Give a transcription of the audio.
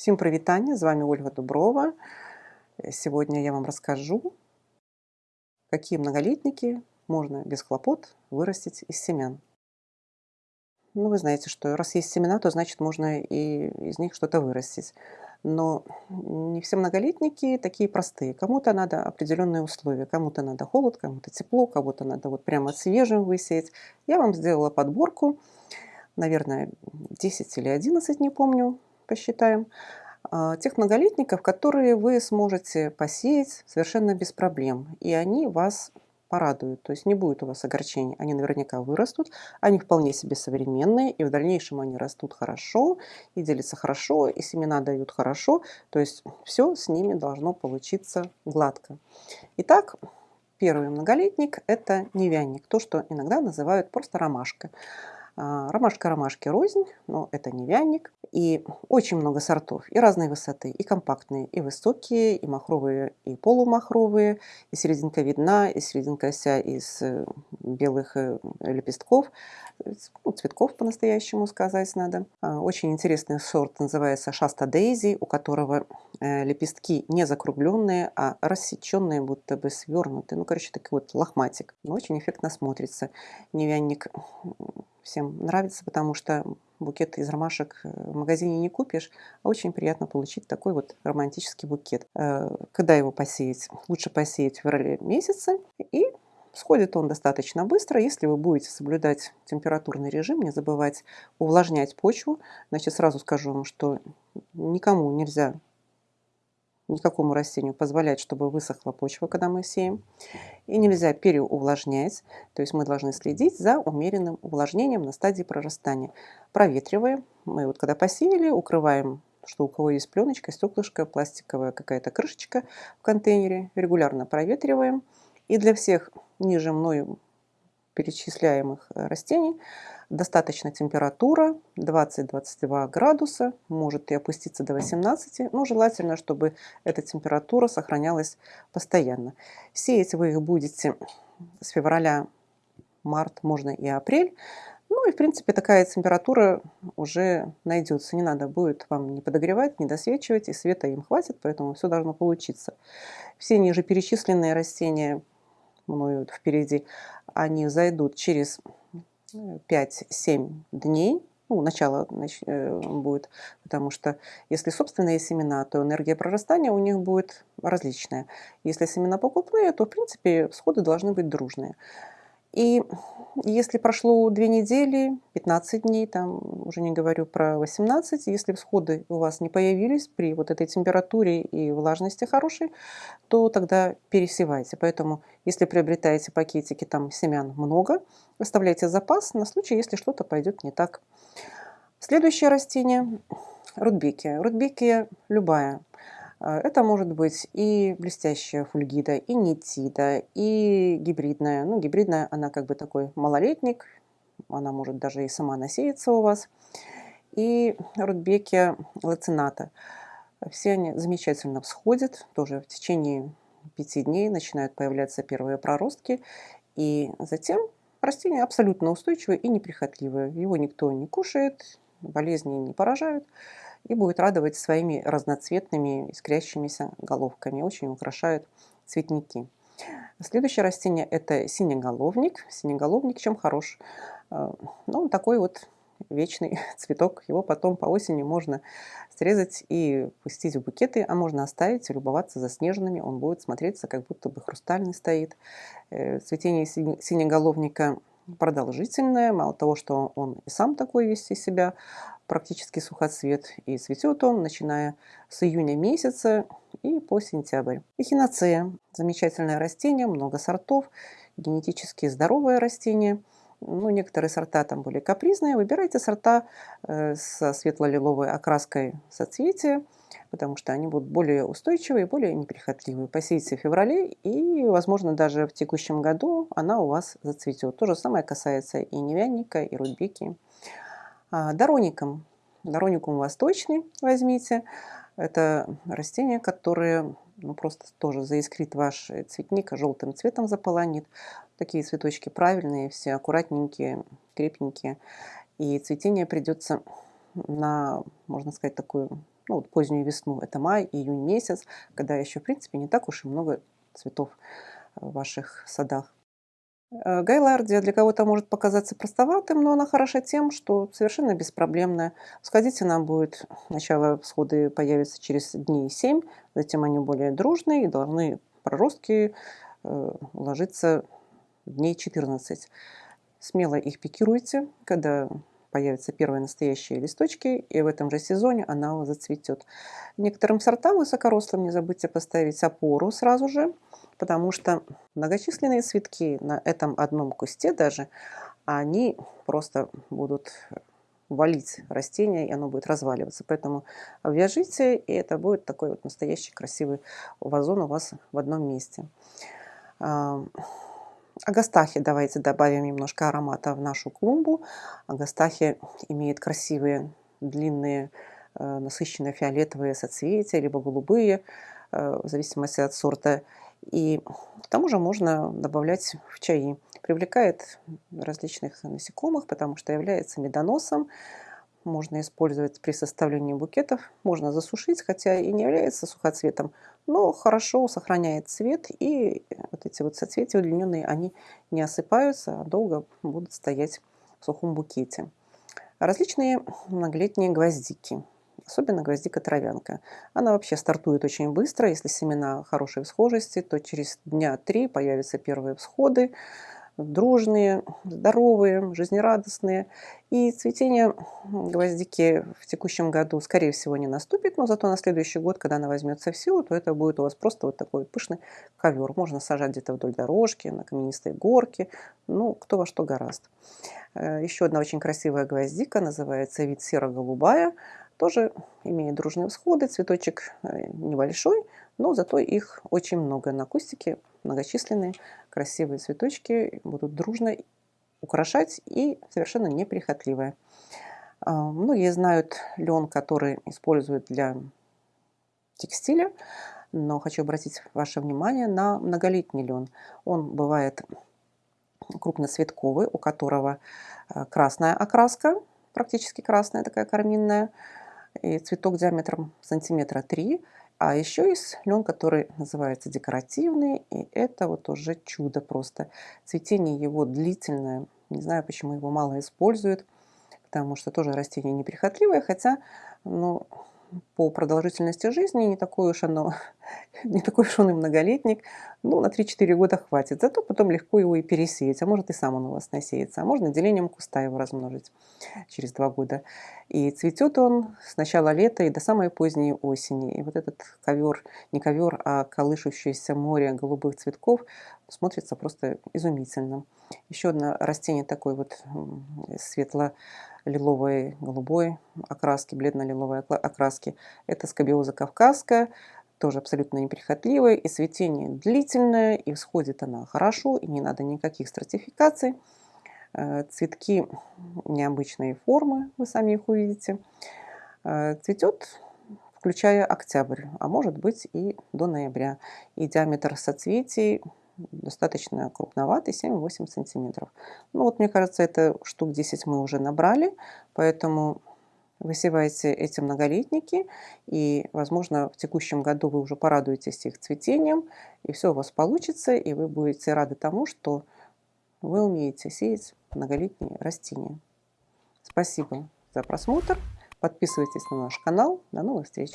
Всем прывітанне, з вами Ольга Дуброва. Сегодня я вам расскажу, какие многолетники можно без хлопот вырастить из семян. Ну, вы знаете, что раз есть семена, то значит можно и из них что-то вырастить. Но не все многолетники такие простые. Кому-то надо определенные условия. Кому-то надо холод, кому-то тепло, кому-то надо вот прямо свежим высеять. Я вам сделала подборку, наверное, 10 или 11, не помню, посчитаем, а, тех многолетников, которые вы сможете посеять совершенно без проблем. И они вас порадуют, то есть не будет у вас огорчений. Они наверняка вырастут, они вполне себе современные, и в дальнейшем они растут хорошо, и делятся хорошо, и семена дают хорошо, то есть все с ними должно получиться гладко. Итак, первый многолетник – это невянник, то, что иногда называют просто ромашка. А, ромашка ромашки рознь, но это невянник. И очень много сортов, и разной высоты, и компактные, и высокие, и махровые, и полумахровые, и серединка видна, и серединка вся из э, белых э, лепестков, ну, цветков по-настоящему сказать надо. А, очень интересный сорт называется Шаста Дейзи, у которого э, лепестки не закругленные, а рассеченные, будто бы свернутые. Ну, короче, такой вот лохматик. Очень эффектно смотрится. Невянник всем нравится, потому что букет из ромашек в магазине не купишь, а очень приятно получить такой вот романтический букет. Э, когда его посеять? Лучше посеять в феврале месяце, и Сходит он достаточно быстро, если вы будете соблюдать температурный режим, не забывать увлажнять почву. Значит, сразу скажу вам, что никому нельзя никакому растению позволять, чтобы высохла почва, когда мы сеем. И нельзя переувлажнять, то есть мы должны следить за умеренным увлажнением на стадии прорастания. Проветриваем. Мы вот когда посеяли, укрываем что у кого есть пленочка, стеклышко, пластиковая какая-то крышечка в контейнере. Регулярно проветриваем. И для всех ниже мною перечисляемых растений достаточно температура 20-22 градуса, может и опуститься до 18, но желательно, чтобы эта температура сохранялась постоянно. Сеять вы их будете с февраля, март, можно и апрель. Ну и в принципе такая температура уже найдется. Не надо будет вам не подогревать, не досвечивать, и света им хватит, поэтому все должно получиться. Все ниже перечисленные растения мною впереди, они зайдут через 5-7 дней, ну, начало э, будет, потому что если собственные семена, то энергия прорастания у них будет различная. Если семена покупные, то, в принципе, всходы должны быть дружные. И если прошло 2 недели, 15 дней, там уже не говорю про 18, если всходы у вас не появились при вот этой температуре и влажности хорошей, то тогда пересевайте. Поэтому, если приобретаете пакетики, там семян много, выставляйте запас на случай, если что-то пойдет не так. Следующее растение – рудбекия. Рудбекия любая – это может быть и блестящая фульгида, и нитида, и гибридная. Ну, гибридная, она как бы такой малолетник, она может даже и сама насеяться у вас. И рудбекия лацината. Все они замечательно всходят, тоже в течение пяти дней начинают появляться первые проростки. И затем растение абсолютно устойчивое и неприхотливое. Его никто не кушает, болезни не поражают и будет радовать своими разноцветными искрящимися головками. Очень украшают цветники. Следующее растение это синеголовник. Синеголовник чем хорош? Э, ну, он такой вот вечный цветок. Его потом по осени можно срезать и пустить в букеты, а можно оставить и любоваться заснеженными. Он будет смотреться, как будто бы хрустальный стоит. Э, цветение синеголовника продолжительное. Мало того, что он и сам такой весь из себя практически сухоцвет, и цветет он, начиная с июня месяца и по сентябрь. Эхиноцея – замечательное растение, много сортов, генетически здоровое растение. Ну, некоторые сорта там более капризные. Выбирайте сорта э, со светло-лиловой окраской соцветия, потому что они будут более устойчивые, более неприхотливые. Посейте в феврале, и, возможно, даже в текущем году она у вас зацветет. То же самое касается и невянника, и рудбеки. А, дороником. Дороникум восточный возьмите. Это растение, которое ну, просто тоже заискрит ваш цветник, желтым цветом заполонит. Такие цветочки правильные, все аккуратненькие, крепенькие. И цветение придется на, можно сказать, такую ну, вот позднюю весну, это май, июнь месяц, когда еще, в принципе, не так уж и много цветов в ваших садах. Э, Гайлардия для кого-то может показаться простоватым, но она хороша тем, что совершенно беспроблемная. Сходить она будет, сначала всходы появятся через дней 7, затем они более дружные и должны проростки э, ложиться дней 14. Смело их пикируйте, когда появятся первые настоящие листочки, и в этом же сезоне она зацветет. Некоторым сортам высокорослым не забудьте поставить опору сразу же, потому что многочисленные цветки на этом одном кусте даже, они просто будут валить растение, и оно будет разваливаться. Поэтому вяжите, и это будет такой вот настоящий красивый вазон у вас в одном месте. Агастахи давайте добавим немножко аромата в нашу клумбу. Агастахи имеет красивые, длинные, э, насыщенные фиолетовые соцветия, либо голубые, э, в зависимости от сорта. И к тому же можно добавлять в чаи. Привлекает различных насекомых, потому что является медоносом. Можно использовать при составлении букетов. Можно засушить, хотя и не является сухоцветом, но хорошо сохраняет цвет. И вот эти вот соцветия удлиненные, они не осыпаются, а долго будут стоять в сухом букете. Различные многолетние гвоздики особенно гвоздика-травянка. Она вообще стартует очень быстро. Если семена хорошей всхожести, то через дня три появятся первые всходы, дружные, здоровые, жизнерадостные. И цветение гвоздики в текущем году, скорее всего, не наступит, но зато на следующий год, когда она возьмется в силу, то это будет у вас просто вот такой пышный ковер. Можно сажать где-то вдоль дорожки, на каменистой горке, ну, кто во что гораст. Э, Еще одна очень красивая гвоздика, называется вид серо-голубая тоже имеет дружные всходы. Цветочек э, небольшой, но зато их очень много на кустике, многочисленные красивые цветочки будут дружно украшать и совершенно неприхотливые. А, многие знают лен, который используют для текстиля, но хочу обратить ваше внимание на многолетний лен. Он бывает крупноцветковый, у которого э, красная окраска, практически красная такая карминная, и цветок диаметром сантиметра 3. А еще есть лен, который называется декоративный, и это вот уже чудо просто. Цветение его длительное, не знаю, почему его мало используют, потому что тоже растение неприхотливое, хотя, ну, по продолжительности жизни не такой уж оно, не такой уж он и многолетник, ну, на 3-4 года хватит. Зато потом легко его и пересеять, а может и сам он у вас насеется, а можно делением куста его размножить через 2 года. И цветет он с начала лета и до самой поздней осени. И вот этот ковер, не ковер, а колышущееся море голубых цветков смотрится просто изумительно. Еще одно растение такой вот светло лиловой, голубой окраски, бледно-лиловой окраски. Это скобиоза кавказская, тоже абсолютно неприхотливая, и цветение длительное, и всходит она хорошо, и не надо никаких стратификаций. Э, цветки необычной формы, вы сами их увидите. Э, цветет, включая октябрь, а может быть и до ноября. И диаметр соцветий достаточно крупноватый, 7-8 сантиметров. Ну вот, мне кажется, это штук 10 мы уже набрали, поэтому высевайте эти многолетники, и, возможно, в текущем году вы уже порадуетесь их цветением, и все у вас получится, и вы будете рады тому, что вы умеете сеять многолетние растения. Спасибо за просмотр. Подписывайтесь на наш канал. До новых встреч!